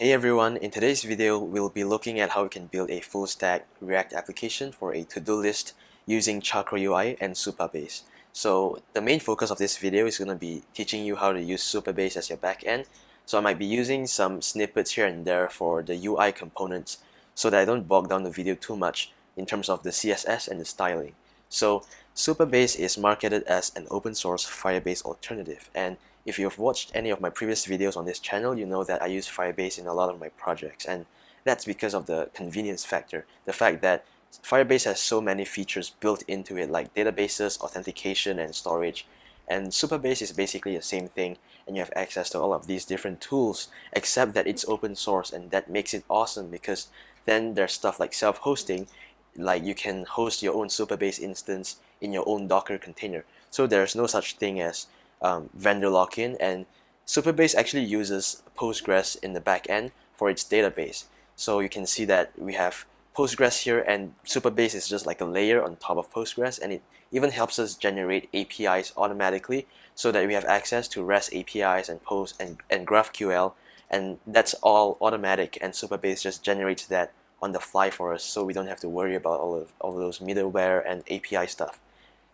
Hey everyone, in today's video we'll be looking at how we can build a full stack React application for a to-do list using Chakra UI and Supabase. So the main focus of this video is going to be teaching you how to use Supabase as your backend. So I might be using some snippets here and there for the UI components so that I don't bog down the video too much in terms of the CSS and the styling. So Supabase is marketed as an open source Firebase alternative and if you've watched any of my previous videos on this channel, you know that I use Firebase in a lot of my projects and that's because of the convenience factor. The fact that Firebase has so many features built into it like databases, authentication, and storage. And Supabase is basically the same thing and you have access to all of these different tools except that it's open source and that makes it awesome because then there's stuff like self-hosting like you can host your own Supabase instance in your own Docker container. So there's no such thing as um, vendor lock-in and Supabase actually uses Postgres in the back end for its database. So you can see that we have Postgres here and Supabase is just like a layer on top of Postgres and it even helps us generate APIs automatically so that we have access to REST APIs and Post and, and GraphQL and that's all automatic and Supabase just generates that on the fly for us so we don't have to worry about all of, all of those middleware and API stuff.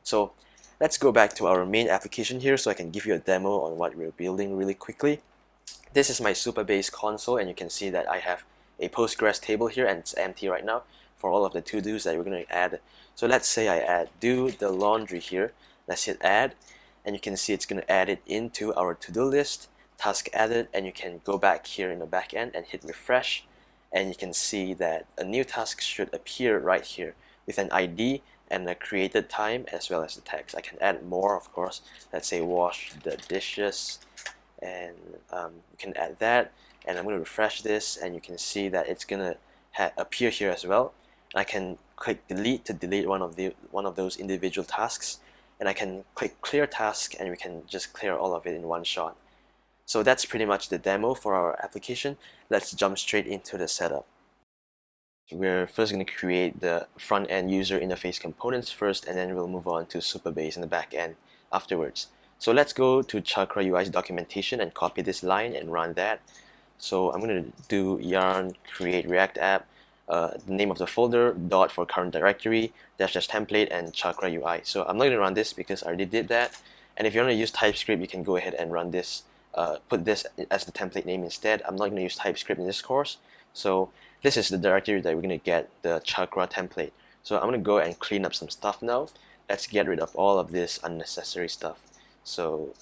So Let's go back to our main application here so I can give you a demo on what we're building really quickly. This is my Supabase console and you can see that I have a Postgres table here and it's empty right now for all of the to-dos that we're going to add. So let's say I add do the laundry here. Let's hit add and you can see it's going to add it into our to-do list, task added, and you can go back here in the back end and hit refresh and you can see that a new task should appear right here with an ID and the created time as well as the text. I can add more of course. Let's say wash the dishes and um, you can add that and I'm going to refresh this and you can see that it's going to appear here as well. I can click delete to delete one of the one of those individual tasks and I can click clear task and we can just clear all of it in one shot. So that's pretty much the demo for our application. Let's jump straight into the setup. We're first going to create the front-end user interface components first and then we'll move on to Supabase in the back end afterwards. So let's go to Chakra UI's documentation and copy this line and run that. So I'm going to do yarn create react app, uh, the name of the folder, dot for current directory, dash dash template, and Chakra UI. So I'm not going to run this because I already did that. And if you want to use TypeScript, you can go ahead and run this, uh, put this as the template name instead. I'm not going to use TypeScript in this course. So this is the directory that we're going to get the chakra template. So I'm going to go and clean up some stuff now. Let's get rid of all of this unnecessary stuff. So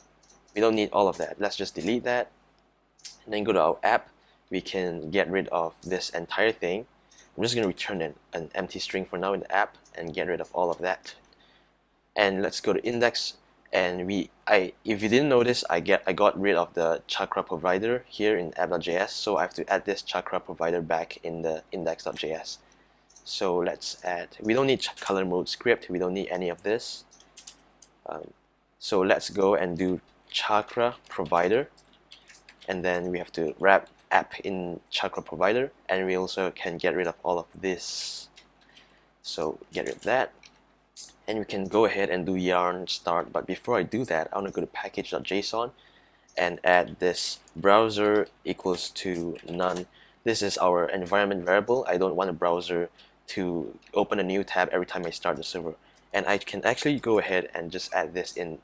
we don't need all of that. Let's just delete that. And then go to our app. We can get rid of this entire thing. I'm just going to return an, an empty string for now in the app and get rid of all of that. And let's go to index and we I if you didn't notice I get I got rid of the chakra provider here in app.js so I have to add this chakra provider back in the index.js so let's add we don't need color mode script. We don't need any of this. Um, so let's go and do chakra provider. And then we have to wrap app in chakra provider. And we also can get rid of all of this. So get rid of that and we can go ahead and do yarn start. But before I do that I want to go to package.json and add this browser equals to none. This is our environment variable. I don't want a browser to open a new tab every time I start the server. And I can actually go ahead and just add this in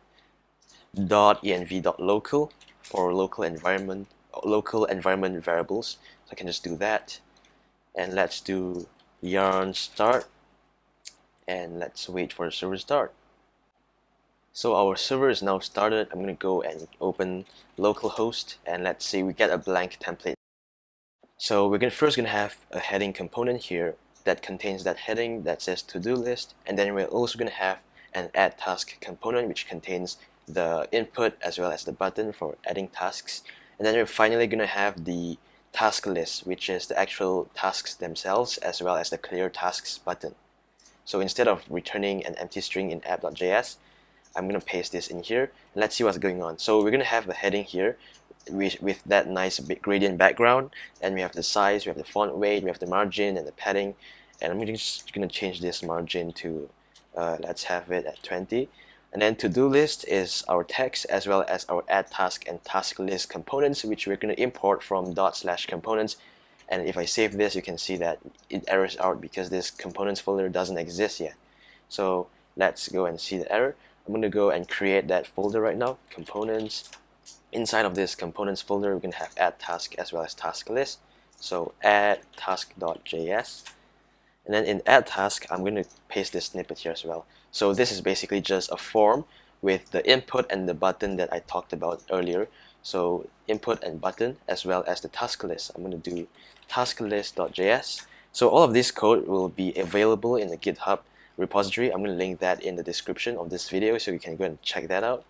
.env.local for local environment local environment variables. So I can just do that. And let's do yarn start and let's wait for the server to start. So our server is now started. I'm going to go and open localhost and let's see we get a blank template. So we're gonna, first going to have a heading component here that contains that heading that says to-do list and then we're also going to have an add task component which contains the input as well as the button for adding tasks and then we're finally going to have the task list which is the actual tasks themselves as well as the clear tasks button. So instead of returning an empty string in app.js, I'm going to paste this in here. Let's see what's going on. So we're going to have a heading here with, with that nice gradient background. And we have the size, we have the font weight, we have the margin and the padding. And I'm just going to change this margin to, uh, let's have it at 20. And then to-do list is our text as well as our add task and task list components, which we're going to import from dot slash components. And if I save this, you can see that it errors out because this components folder doesn't exist yet. So let's go and see the error. I'm going to go and create that folder right now, components. Inside of this components folder, we're going to have add task as well as task list. So add task.js. And then in add task, I'm going to paste this snippet here as well. So this is basically just a form with the input and the button that I talked about earlier. So input and button as well as the task list. I'm going to do task list.js. So all of this code will be available in the GitHub repository. I'm going to link that in the description of this video so you can go and check that out.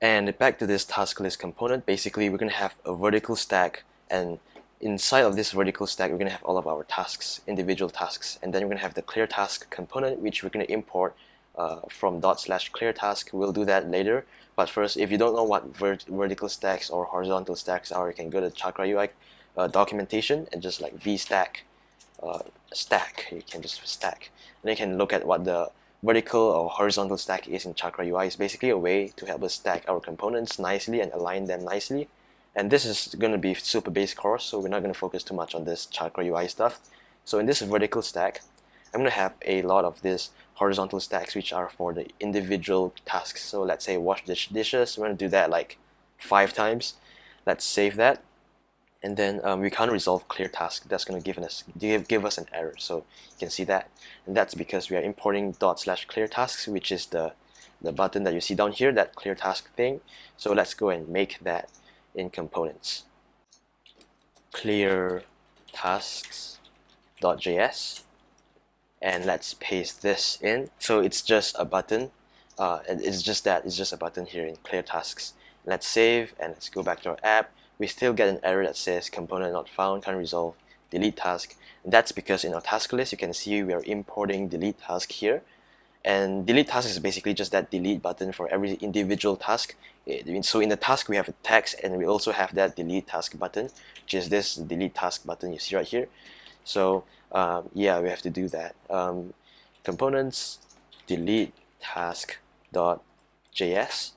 And back to this task list component, basically we're going to have a vertical stack and inside of this vertical stack we're going to have all of our tasks, individual tasks, and then we're going to have the clear task component which we're going to import uh, from dot slash clear task. We'll do that later. But first, if you don't know what vert vertical stacks or horizontal stacks are, you can go to Chakra UI uh, documentation and just like vstack uh, stack. You can just stack. And you can look at what the vertical or horizontal stack is in Chakra UI. It's basically a way to help us stack our components nicely and align them nicely. And this is going to be Supabase course, so we're not going to focus too much on this Chakra UI stuff. So in this vertical stack, I'm going to have a lot of these horizontal stacks which are for the individual tasks. So let's say wash dish dishes, we're going to do that like five times. Let's save that. And then um, we can't resolve clear task. That's going to give us give, give us an error. So you can see that. And that's because we are importing dot slash clear tasks, which is the, the button that you see down here, that clear task thing. So let's go and make that in components. Clear tasks.js and let's paste this in. So it's just a button uh, it's just that it's just a button here in clear tasks. Let's save and let's go back to our app. We still get an error that says component not found can't resolve delete task. That's because in our task list you can see we are importing delete task here. And delete task is basically just that delete button for every individual task. So in the task we have a text and we also have that delete task button which is this delete task button you see right here so um, yeah, we have to do that. Um, components delete task dot js,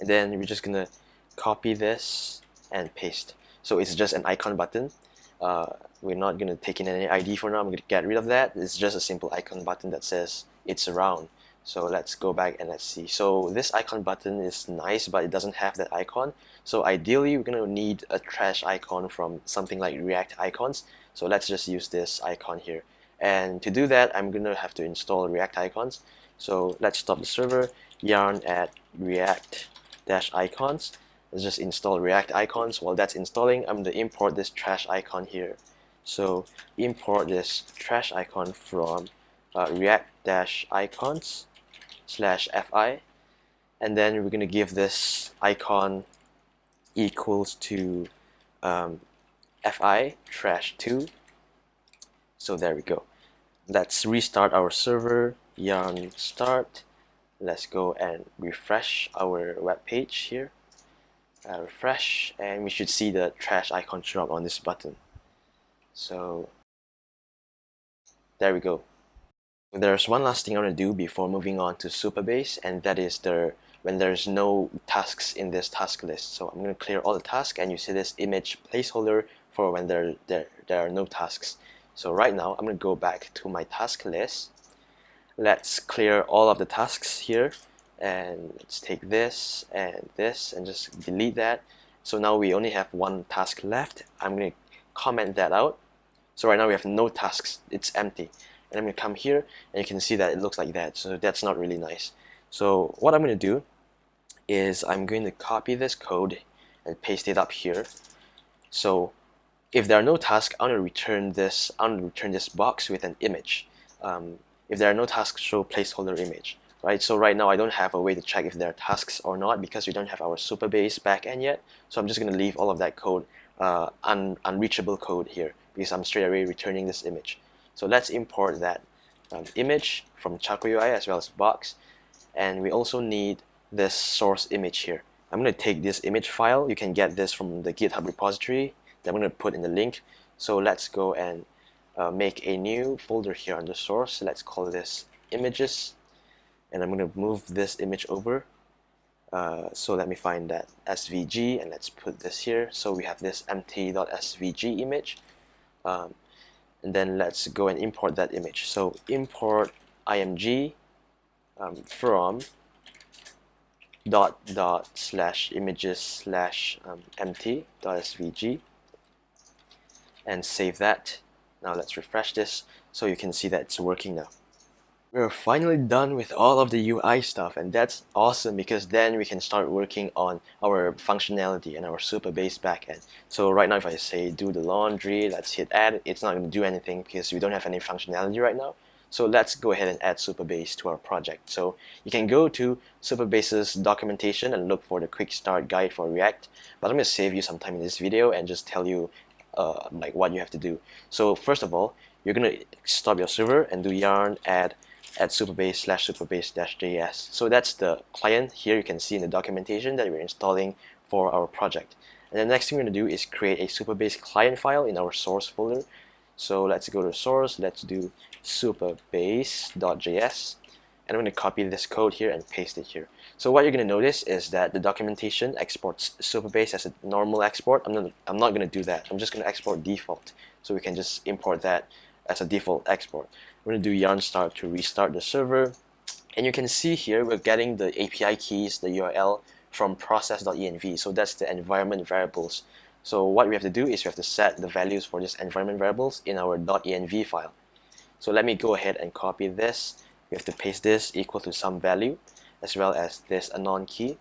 and then we're just gonna copy this and paste. So it's just an icon button. Uh, we're not gonna take in any ID for now. I'm gonna get rid of that. It's just a simple icon button that says it's around. So let's go back and let's see. So this icon button is nice, but it doesn't have that icon. So ideally, we're gonna need a trash icon from something like React icons. So let's just use this icon here. And to do that, I'm gonna have to install React icons. So let's stop the server, yarn at react-icons. Let's just install React icons. While that's installing, I'm gonna import this trash icon here. So import this trash icon from uh, react-icons slash fi and then we're going to give this icon equals to um, fi trash 2 so there we go. Let's restart our server. Yarn start. Let's go and refresh our web page here. Uh, refresh and we should see the trash icon show up on this button. So there we go. There's one last thing I want to do before moving on to Supabase and that is there when there's no tasks in this task list. So I'm going to clear all the tasks and you see this image placeholder for when there, there, there are no tasks. So right now I'm going to go back to my task list. Let's clear all of the tasks here and let's take this and this and just delete that. So now we only have one task left. I'm going to comment that out. So right now we have no tasks. It's empty and I'm going to come here and you can see that it looks like that so that's not really nice so what I'm going to do is I'm going to copy this code and paste it up here so if there are no tasks I'm to return this I'm to return this box with an image um, if there are no tasks show placeholder image right so right now I don't have a way to check if there are tasks or not because we don't have our Supabase backend yet so I'm just going to leave all of that code uh, un unreachable code here because I'm straight away returning this image so let's import that um, image from Chakra UI as well as Box. And we also need this source image here. I'm going to take this image file. You can get this from the GitHub repository that I'm going to put in the link. So let's go and uh, make a new folder here under source. Let's call this images. and I'm going to move this image over uh, so let me find that SVG and let's put this here so we have this empty.svg image um, and then let's go and import that image so import img um, from dot dot slash images slash um, dot svg and save that now let's refresh this so you can see that it's working now we're finally done with all of the UI stuff and that's awesome because then we can start working on our functionality and our Supabase backend. So right now if I say do the laundry, let's hit add, it's not going to do anything because we don't have any functionality right now. So let's go ahead and add Supabase to our project. So you can go to Supabase's documentation and look for the quick start guide for React. But I'm going to save you some time in this video and just tell you uh, like what you have to do. So first of all, you're to stop your server and do yarn add at supabase slash supabase dash js. So that's the client here you can see in the documentation that we're installing for our project. And the next thing we're to do is create a Supabase client file in our source folder. So let's go to source, let's do supabase.js and I'm going to copy this code here and paste it here. So what you're going to notice is that the documentation exports Supabase as a normal export. I'm not, I'm not going to do that. I'm just going to export default. So we can just import that as a default export. We're going to do yarn start to restart the server. And you can see here we're getting the API keys, the URL from process.env. So that's the environment variables. So what we have to do is we have to set the values for this environment variables in our .env file. So let me go ahead and copy this. We have to paste this equal to some value as well as this anon key.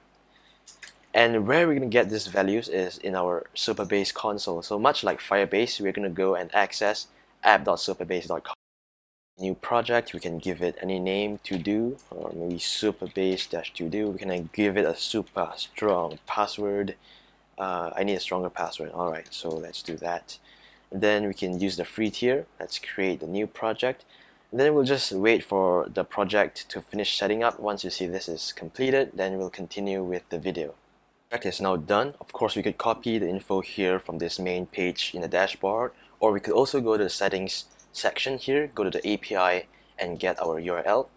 And where we're going to get these values is in our Supabase console. So much like Firebase, we're going to go and access app.supabase.com new project we can give it any name to do or maybe supabase dash to do we can give it a super strong password. Uh, I need a stronger password. Alright so let's do that. And then we can use the free tier. Let's create the new project and then we'll just wait for the project to finish setting up once you see this is completed then we'll continue with the video project is now done of course we could copy the info here from this main page in the dashboard or we could also go to the settings section here, go to the API and get our URL.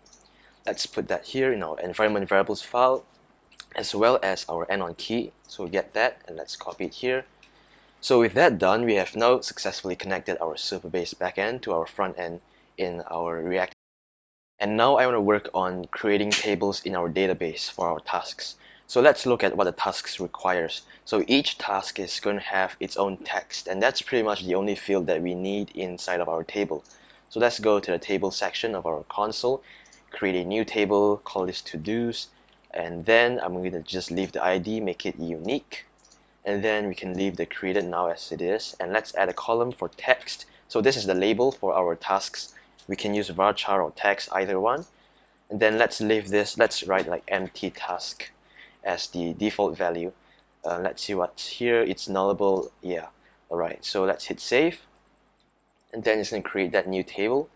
Let's put that here in our environment variables file as well as our anon key. So we get that and let's copy it here. So with that done, we have now successfully connected our Supabase backend to our front end in our React. And now I want to work on creating tables in our database for our tasks. So let's look at what the tasks requires. So each task is going to have its own text and that's pretty much the only field that we need inside of our table. So let's go to the table section of our console, create a new table, call this to-dos, and then I'm going to just leave the ID, make it unique, and then we can leave the created now as it is, and let's add a column for text. So this is the label for our tasks. We can use varchar or text, either one. And then let's leave this, let's write like empty task as the default value. Uh, let's see what's here. It's nullable. Yeah. Alright, so let's hit save. And then it's going to create that new table.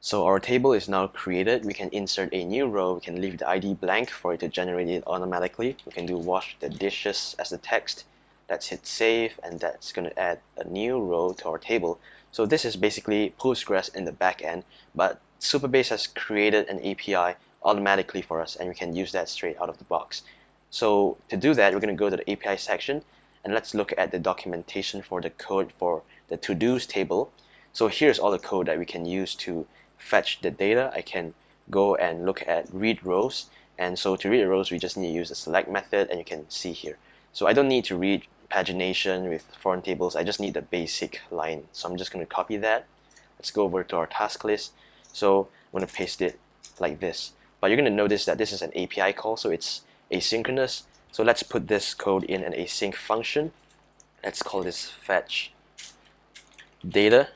So our table is now created. We can insert a new row. We can leave the ID blank for it to generate it automatically. We can do wash the dishes as the text. Let's hit save and that's going to add a new row to our table. So this is basically Postgres in the back end, but Supabase has created an API automatically for us and we can use that straight out of the box. So to do that, we're going to go to the API section and let's look at the documentation for the code for the to-dos table. So here's all the code that we can use to fetch the data. I can go and look at read rows and so to read rows we just need to use the select method and you can see here. So I don't need to read pagination with foreign tables, I just need the basic line. So I'm just going to copy that. Let's go over to our task list. So I'm going to paste it like this. But you're going to notice that this is an API call, so it's asynchronous. So let's put this code in an async function. Let's call this fetch data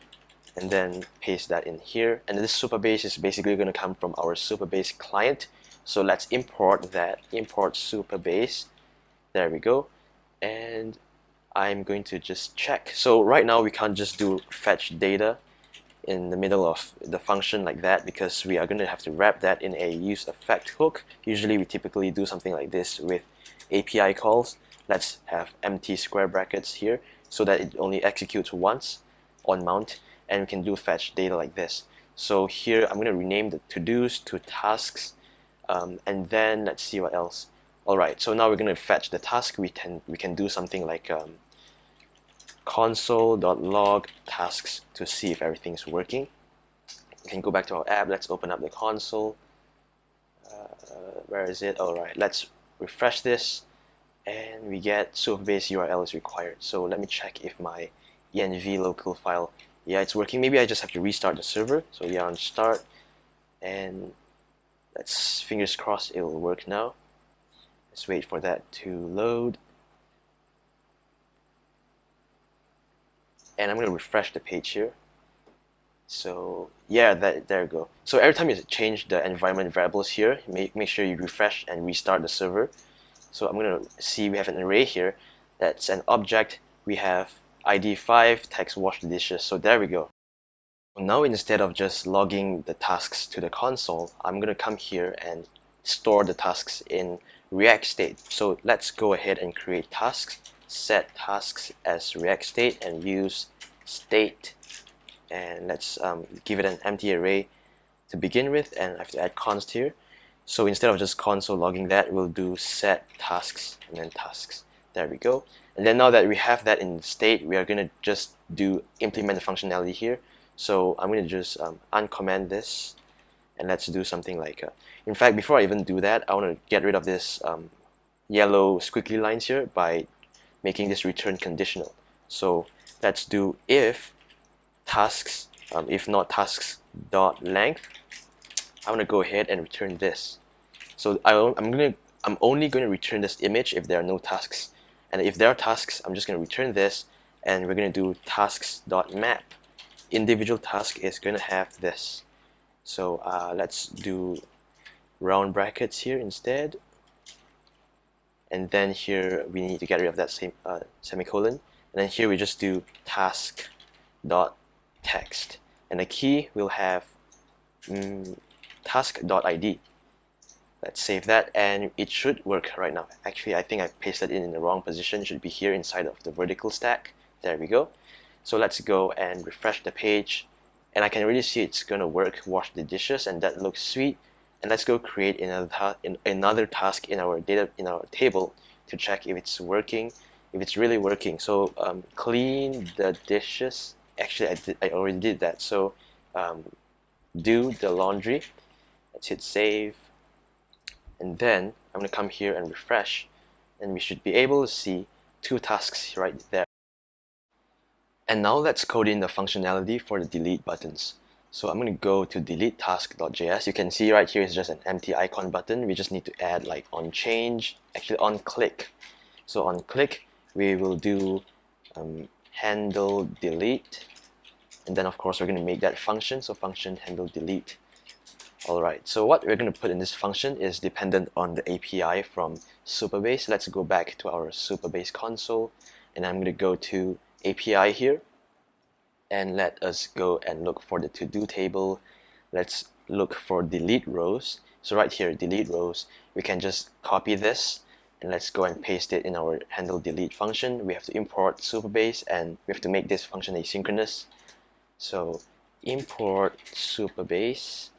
and then paste that in here. And this Supabase is basically going to come from our Supabase client. So let's import that, import Supabase. There we go. And I'm going to just check. So right now we can't just do fetch data in the middle of the function like that because we are going to have to wrap that in a use effect hook. Usually we typically do something like this with API calls. Let's have empty square brackets here so that it only executes once on mount and we can do fetch data like this. So here I'm going to rename the to-dos to tasks um, and then let's see what else alright so now we're going to fetch the task we can we can do something like um, console.log tasks to see if everything's working. We can go back to our app. Let's open up the console. Uh, where is it? Alright let's refresh this. And we get Supabase URL is required. So let me check if my env local file yeah it's working. Maybe I just have to restart the server. So yeah on start. And let's fingers crossed it will work now. Let's wait for that to load and I'm going to refresh the page here. So yeah that there you go. So every time you change the environment variables here make, make sure you refresh and restart the server. So I'm going to see we have an array here that's an object. We have id 5 text wash the dishes. So there we go. Now instead of just logging the tasks to the console I'm going to come here and store the tasks in react state. So let's go ahead and create tasks set tasks as react state and use state. And let's um, give it an empty array to begin with and I have to add const here. So instead of just console logging that we'll do set tasks and then tasks. There we go. And then now that we have that in state we are going to just do implement the functionality here. So I'm going to just um, uncomment this and let's do something like uh, in fact before I even do that I want to get rid of this um, yellow squiggly lines here by making this return conditional. So let's do if tasks um, if not tasks dot length I'm gonna go ahead and return this. So I, I'm gonna I'm only going to return this image if there are no tasks. And if there are tasks I'm just going to return this and we're going to do tasks dot map. Individual task is going to have this. So uh, let's do round brackets here instead and then here we need to get rid of that same uh, semicolon. And then here we just do task dot text. And the key will have mm, task dot id let's save that and it should work right now. Actually I think I pasted it in the wrong position. It should be here inside of the vertical stack. There we go. So let's go and refresh the page. And I can really see it's gonna work wash the dishes and that looks sweet and let's go create another, another task in our data in our table to check if it's working if it's really working. So um, clean the dishes. Actually I, did, I already did that. So um, do the laundry. Let's hit save. And then I'm gonna come here and refresh. And we should be able to see two tasks right there. And now let's code in the functionality for the delete buttons so I'm going to go to delete task.js. You can see right here is just an empty icon button. We just need to add like on change, actually on click. So on click, we will do um, handle delete. And then of course we're going to make that function. So function handle delete. Alright, so what we're going to put in this function is dependent on the API from Supabase. Let's go back to our Supabase console and I'm going to go to API here and let us go and look for the to-do table. Let's look for delete rows. So right here delete rows we can just copy this and let's go and paste it in our handle delete function. We have to import Supabase and we have to make this function asynchronous. So import Supabase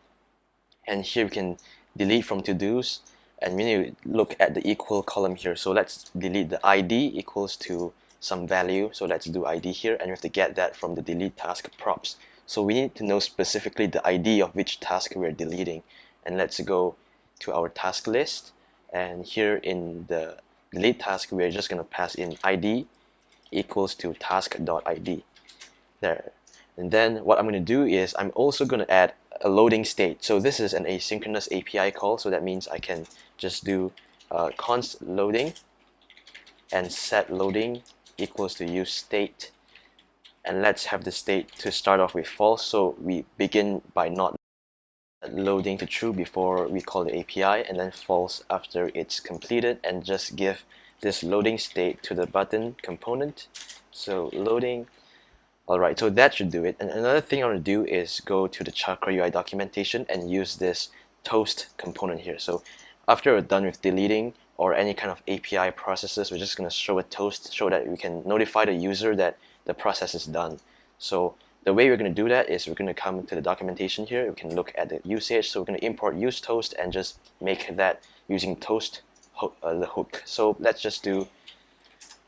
and here we can delete from to-dos and we need to look at the equal column here. So let's delete the ID equals to some value so let's do ID here and we have to get that from the delete task props. So we need to know specifically the ID of which task we're deleting. And let's go to our task list. And here in the delete task we're just going to pass in ID equals to task.id there. And then what I'm going to do is I'm also going to add a loading state. So this is an asynchronous API call so that means I can just do uh, const loading and set loading equals to use state and let's have the state to start off with false. So we begin by not loading to true before we call the API and then false after it's completed and just give this loading state to the button component. So loading alright so that should do it. And another thing I want to do is go to the Chakra UI documentation and use this toast component here. So after we're done with deleting or any kind of API processes, we're just going to show a toast, show that we can notify the user that the process is done. So the way we're going to do that is we're going to come to the documentation here. We can look at the usage. So we're going to import use toast and just make that using toast hook, uh, the hook. So let's just do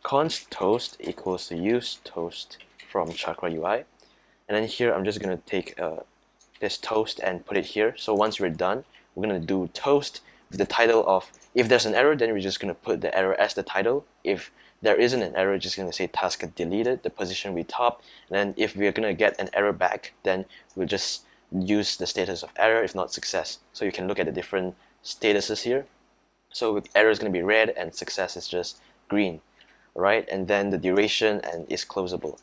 const toast equals to use toast from Chakra UI. And then here I'm just going to take uh, this toast and put it here. So once we're done, we're going to do toast the title of, if there's an error, then we're just going to put the error as the title. If there isn't an error, just going to say task deleted, the position we top. And then if we're going to get an error back, then we'll just use the status of error, if not success. So you can look at the different statuses here. So error is going to be red and success is just green, right? And then the duration and is closable.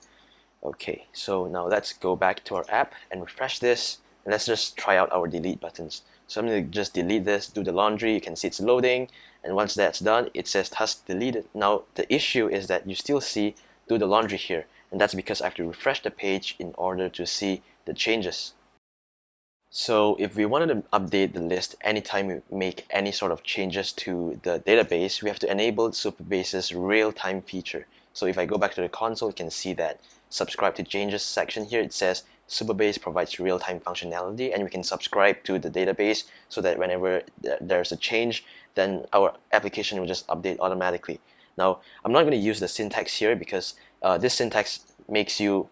Okay, so now let's go back to our app and refresh this. And let's just try out our delete buttons. So I'm going to just delete this, do the laundry. You can see it's loading. And once that's done, it says task deleted. Now, the issue is that you still see do the laundry here. And that's because I have to refresh the page in order to see the changes. So if we wanted to update the list anytime we make any sort of changes to the database, we have to enable Supabase's real-time feature. So if I go back to the console, you can see that subscribe to changes section here, it says Supabase provides real-time functionality and we can subscribe to the database so that whenever there's a change, then our application will just update automatically. Now, I'm not going to use the syntax here because uh, this syntax makes you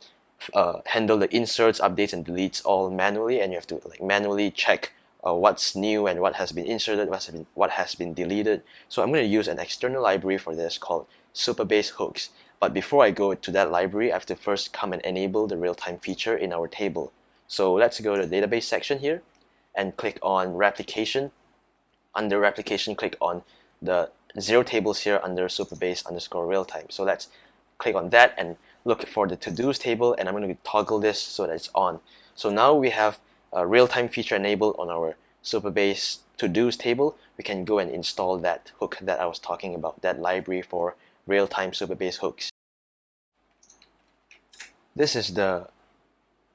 uh, handle the inserts, updates, and deletes all manually, and you have to like manually check uh, what's new and what has been inserted, what has been, what has been deleted. So I'm going to use an external library for this called Supabase Hooks. But before I go to that library, I have to first come and enable the real-time feature in our table. So let's go to the database section here and click on replication. Under replication, click on the zero tables here under Supabase underscore real-time. So let's click on that and look for the to-dos table and I'm going to toggle this so that it's on. So now we have a real-time feature enabled on our Supabase to-dos table. We can go and install that hook that I was talking about, that library for real-time Supabase hooks. This is the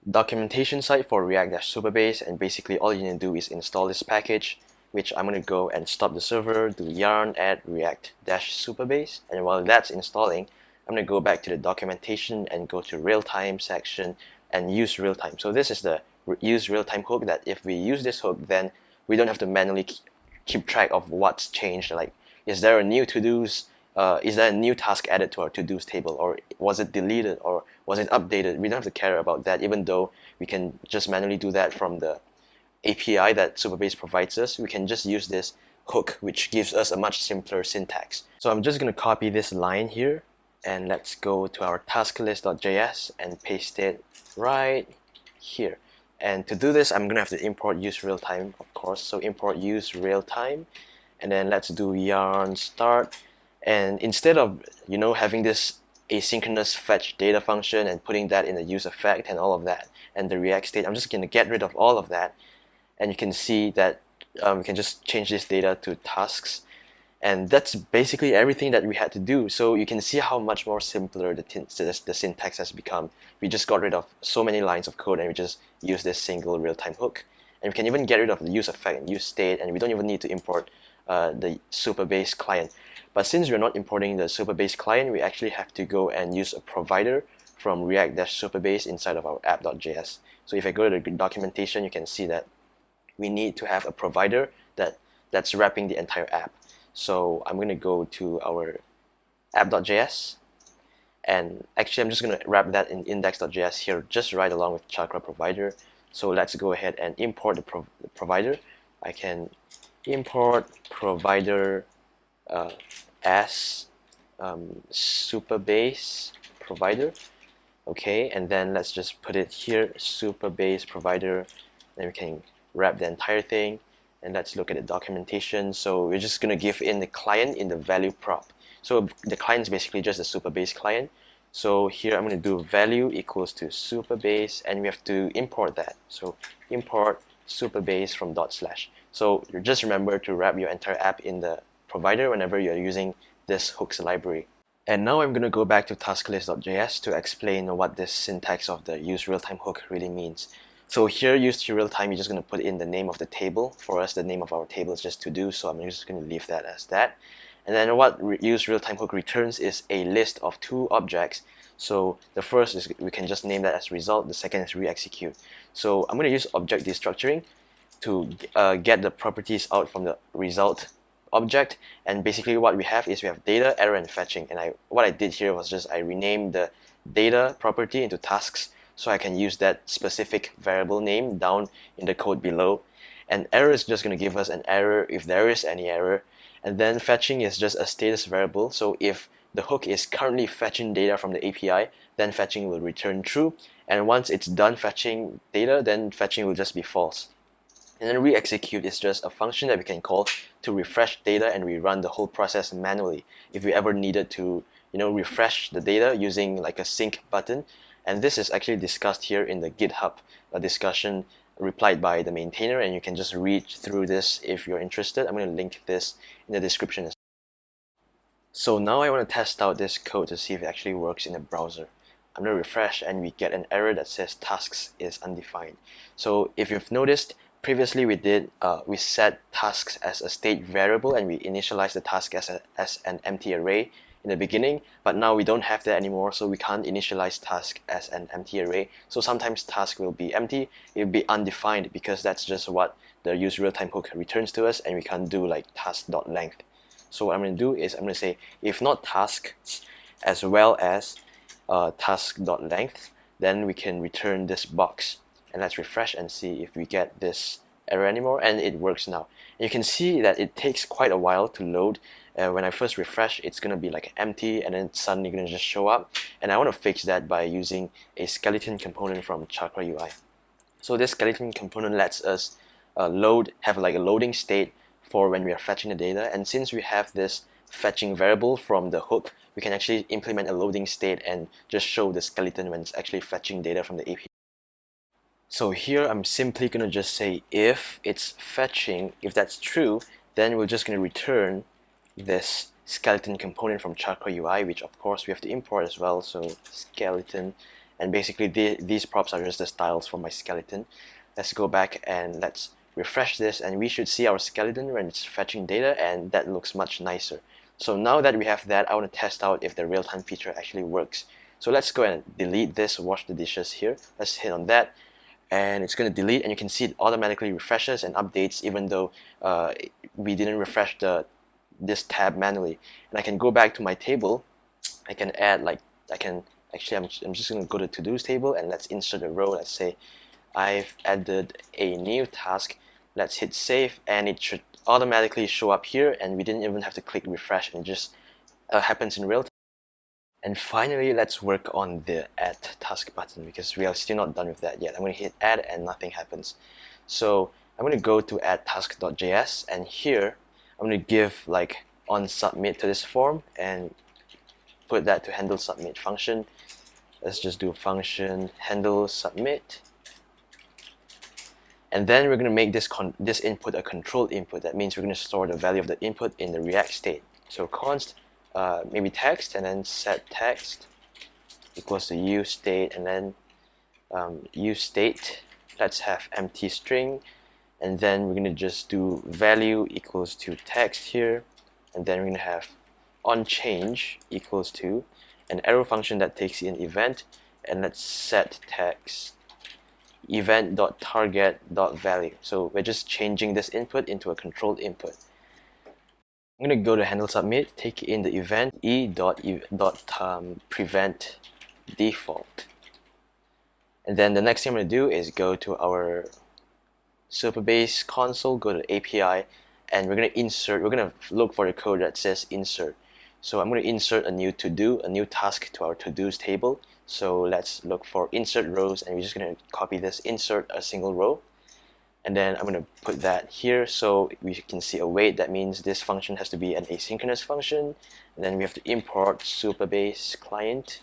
documentation site for React-Supabase and basically all you need to do is install this package which I'm going to go and stop the server, do yarn add react-supabase and while that's installing I'm going to go back to the documentation and go to real-time section and use real-time. So this is the use real-time hook that if we use this hook then we don't have to manually keep track of what's changed like is there a new to-dos uh, is there a new task added to our to-dos table or was it deleted or was it updated. We don't have to care about that even though we can just manually do that from the API that Supabase provides us. We can just use this hook which gives us a much simpler syntax. So I'm just gonna copy this line here and let's go to our tasklist.js and paste it right here. And to do this I'm gonna have to import use real-time of course. So import use real-time and then let's do yarn start. And instead of you know having this asynchronous fetch data function and putting that in the use effect and all of that and the react state I'm just gonna get rid of all of that and you can see that um, we can just change this data to tasks and that's basically everything that we had to do. So you can see how much more simpler the, the, the syntax has become. We just got rid of so many lines of code and we just use this single real-time hook. And we can even get rid of the use effect and use state and we don't even need to import uh, the Supabase client. But since we're not importing the Supabase client, we actually have to go and use a provider from React-Supabase inside of our app.js. So if I go to the documentation, you can see that we need to have a provider that, that's wrapping the entire app. So I'm going to go to our app.js and actually I'm just going to wrap that in index.js here just right along with Chakra provider. So let's go ahead and import the, prov the provider. I can import provider uh, as um, Supabase provider. Okay, and then let's just put it here, Supabase provider. Then we can wrap the entire thing and let's look at the documentation. So we're just going to give in the client in the value prop. So the client is basically just a Supabase client. So here I'm going to do value equals to Supabase and we have to import that. So import Supabase from dot slash. So you just remember to wrap your entire app in the provider whenever you're using this hooks library. And now I'm going to go back to tasklist.js to explain what this syntax of the use real-time hook really means. So here use to real time, you're just going to put in the name of the table. For us, the name of our table is just to do, so I'm just going to leave that as that. And then what use real time hook returns is a list of two objects. So the first is we can just name that as result. The second is re-execute. So I'm going to use object destructuring to uh, get the properties out from the result object and basically what we have is we have data error and fetching. And I what I did here was just I renamed the data property into tasks so I can use that specific variable name down in the code below. And error is just going to give us an error if there is any error. And then fetching is just a status variable. So if the hook is currently fetching data from the API then fetching will return true. And once it's done fetching data then fetching will just be false and then re-execute is just a function that we can call to refresh data and rerun the whole process manually if we ever needed to you know refresh the data using like a sync button. And this is actually discussed here in the github discussion replied by the maintainer and you can just read through this if you're interested. I'm going to link this in the description so now I want to test out this code to see if it actually works in the browser. I'm going to refresh and we get an error that says tasks is undefined. So if you've noticed previously we did uh, we set tasks as a state variable and we initialize the task as, a, as an empty array in the beginning but now we don't have that anymore so we can't initialize task as an empty array. So sometimes task will be empty it will be undefined because that's just what the use real-time hook returns to us and we can't do like task.length so what I'm going to do is I'm going to say if not tasks as well as uh, task.length then we can return this box and let's refresh and see if we get this error anymore. And it works now. You can see that it takes quite a while to load. Uh, when I first refresh it's gonna be like empty and then suddenly gonna just show up. And I want to fix that by using a skeleton component from Chakra UI so this skeleton component lets us uh, load have like a loading state for when we are fetching the data. And since we have this fetching variable from the hook we can actually implement a loading state and just show the skeleton when it's actually fetching data from the API so here I'm simply going to just say if it's fetching, if that's true, then we're just going to return this skeleton component from Chakra UI, which of course we have to import as well. So skeleton, and basically the, these props are just the styles for my skeleton. Let's go back and let's refresh this and we should see our skeleton when it's fetching data and that looks much nicer. So now that we have that, I want to test out if the real-time feature actually works. So let's go and delete this wash the dishes here. Let's hit on that and it's going to delete and you can see it automatically refreshes and updates even though uh, we didn't refresh the this tab manually. And I can go back to my table. I can add like I can actually I'm, I'm just going to go to to-dos table and let's insert a row. Let's say I've added a new task. Let's hit save and it should automatically show up here and we didn't even have to click refresh. And it just uh, happens in real time and finally, let's work on the add task button because we are still not done with that yet. I'm going to hit add and nothing happens. So I'm going to go to add task.js and here I'm going to give like on submit to this form and put that to handle submit function. Let's just do function handle submit. And then we're going to make this con this input a controlled input. That means we're going to store the value of the input in the React state. So const uh, maybe text and then set text equals to use state and then um, use state let's have empty string. And then we're going to just do value equals to text here. And then we're going to have on change equals to an arrow function that takes in event. And let's set text event.target.value so we're just changing this input into a controlled input I'm going to go to handle submit, take in the event e dot, e dot um, prevent default. And then the next thing I'm going to do is go to our Supabase console, go to API, and we're going to insert, we're going to look for the code that says insert. So I'm going to insert a new to-do, a new task to our to-dos table. So let's look for insert rows, and we're just going to copy this, insert a single row and then I'm going to put that here. So we can see a await that means this function has to be an asynchronous function. And then we have to import supabase client.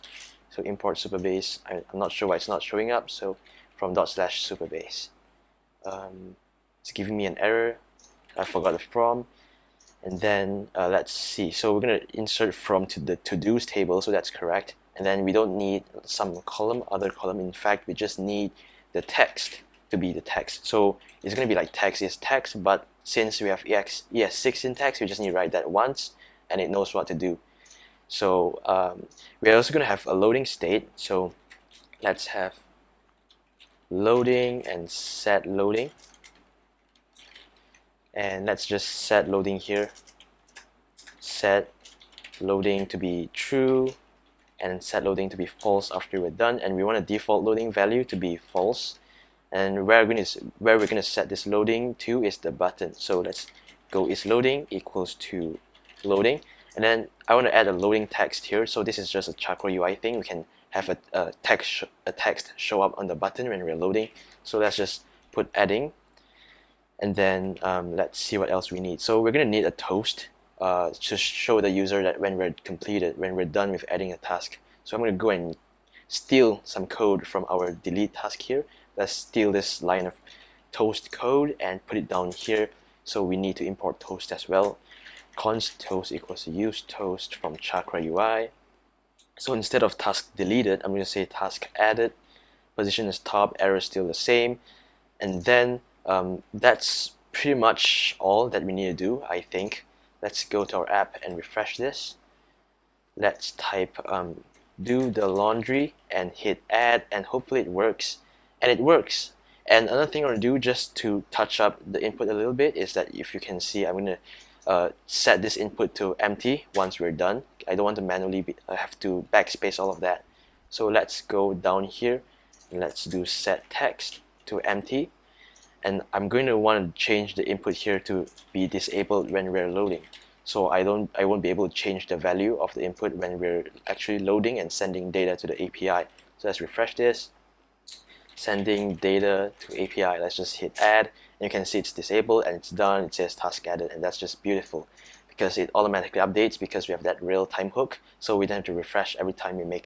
So import supabase I'm not sure why it's not showing up. So from dot slash supabase um, it's giving me an error. I forgot the from. And then uh, let's see. So we're going to insert from to the to-dos table. So that's correct. And then we don't need some column other column. In fact we just need the text to be the text. So it's going to be like text is text, but since we have EX, ES6 syntax, we just need to write that once and it knows what to do. So um, we're also going to have a loading state. So let's have loading and set loading. And let's just set loading here. Set loading to be true and set loading to be false after we're done. And we want a default loading value to be false. And where we're going to where we're going to set this loading to is the button. So let's go is loading equals to loading. And then I want to add a loading text here. So this is just a Chakra UI thing. We can have a, a text a text show up on the button when we're loading. So let's just put adding. And then um, let's see what else we need. So we're gonna need a toast uh, to show the user that when we're completed when we're done with adding a task. So I'm gonna go and steal some code from our delete task here let's steal this line of toast code and put it down here so we need to import toast as well const toast equals use toast from chakra UI. So instead of task deleted, I'm going to say task added. Position is top, error is still the same. And then um, that's pretty much all that we need to do, I think. Let's go to our app and refresh this. Let's type um, do the laundry and hit add and hopefully it works. And it works. And another thing I'm going to do just to touch up the input a little bit is that if you can see, I'm going to uh, set this input to empty once we're done. I don't want to manually be, I have to backspace all of that. So let's go down here and let's do set text to empty and I'm going to want to change the input here to be disabled when we're loading so I don't I won't be able to change the value of the input when we're actually loading and sending data to the API so let's refresh this sending data to API let's just hit add and you can see it's disabled and it's done it says task added and that's just beautiful because it automatically updates because we have that real-time hook so we don't have to refresh every time we make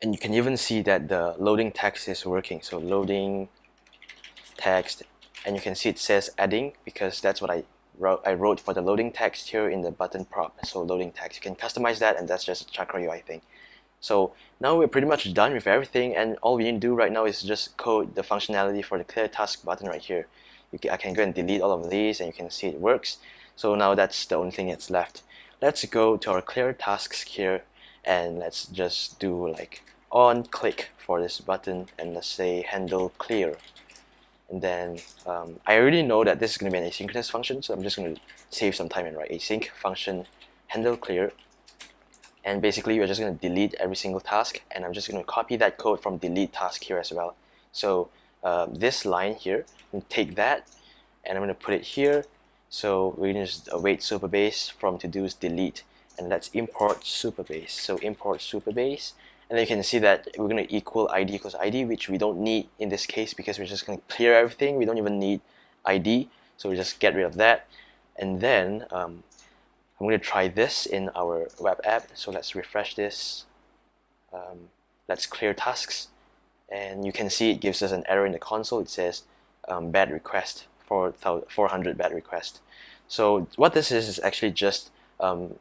and you can even see that the loading text is working so loading text and you can see it says adding because that's what I wrote I wrote for the loading text here in the button prop. So loading text you can customize that and that's just a Chakra UI thing so now we're pretty much done with everything and all we need to do right now is just code the functionality for the clear task button right here. Can, I can go and delete all of these and you can see it works. So now that's the only thing that's left. Let's go to our clear tasks here and let's just do like on click for this button and let's say handle clear. And then um, I already know that this is going to be an asynchronous function so I'm just going to save some time and write async function handle clear and basically we're just going to delete every single task and I'm just going to copy that code from delete task here as well. So uh, this line here take that and I'm going to put it here. So we're going to just await Supabase from to do is delete and let's import supabase. So import supabase and then you can see that we're going to equal ID equals ID which we don't need in this case because we're just going to clear everything. We don't even need ID so we just get rid of that. And then um, I'm going to try this in our web app. So let's refresh this. Um, let's clear tasks. And you can see it gives us an error in the console. It says um, bad request, 400 bad request. So what this is is actually just um,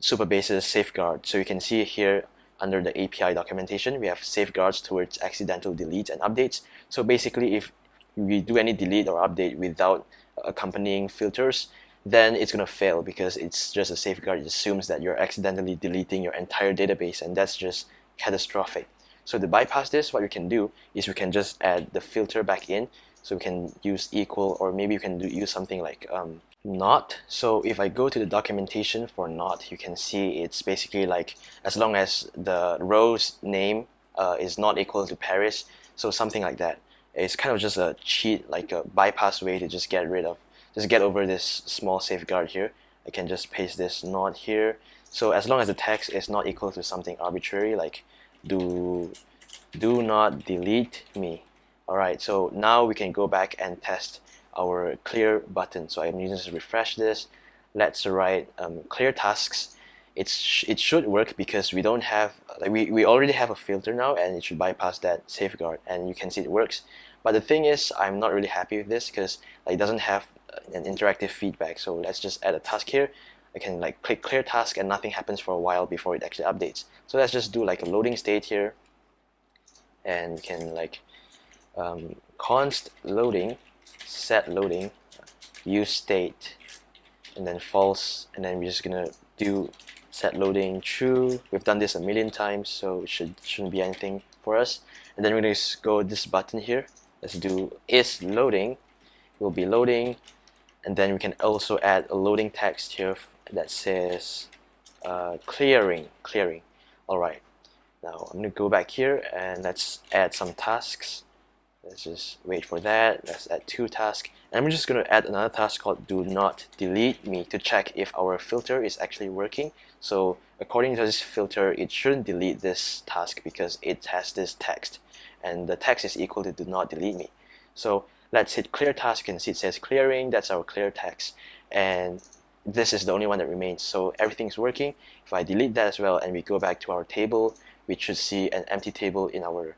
Supabase's safeguard. So you can see here under the API documentation, we have safeguards towards accidental deletes and updates. So basically, if we do any delete or update without accompanying filters, then it's going to fail because it's just a safeguard. It assumes that you're accidentally deleting your entire database and that's just catastrophic. So to bypass this, what we can do is we can just add the filter back in. So we can use equal or maybe you can do, use something like um, not. So if I go to the documentation for not, you can see it's basically like as long as the row's name uh, is not equal to Paris, so something like that. It's kind of just a cheat, like a bypass way to just get rid of just get over this small safeguard here. I can just paste this not here. So as long as the text is not equal to something arbitrary like do do not delete me. Alright so now we can go back and test our clear button. So I'm using to refresh this. Let's write um, clear tasks. It's it should work because we don't have like we, we already have a filter now and it should bypass that safeguard and you can see it works. But the thing is I'm not really happy with this because like, it doesn't have an interactive feedback. So let's just add a task here. I can like click clear task and nothing happens for a while before it actually updates. So let's just do like a loading state here and can like um, const loading, set loading, use state, and then false, and then we're just gonna do set loading true. We've done this a million times, so it should, shouldn't be anything for us. And then we're to go this button here. Let's do is loading. Will be loading. And then we can also add a loading text here that says uh, clearing, clearing. All right. Now I'm to go back here and let's add some tasks. Let's just wait for that. Let's add two tasks. And I'm just going to add another task called do not delete me to check if our filter is actually working. So according to this filter, it shouldn't delete this task because it has this text. And the text is equal to do not delete me. So let's hit clear task and see it says clearing. That's our clear text. And this is the only one that remains. So everything's working. If I delete that as well and we go back to our table, we should see an empty table in our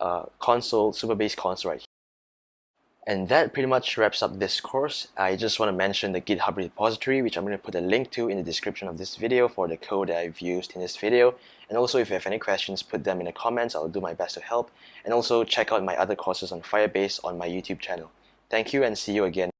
uh, console, Supabase console right here. And that pretty much wraps up this course. I just want to mention the GitHub repository, which I'm going to put a link to in the description of this video for the code that I've used in this video. And also, if you have any questions, put them in the comments. I'll do my best to help. And also, check out my other courses on Firebase on my YouTube channel. Thank you and see you again.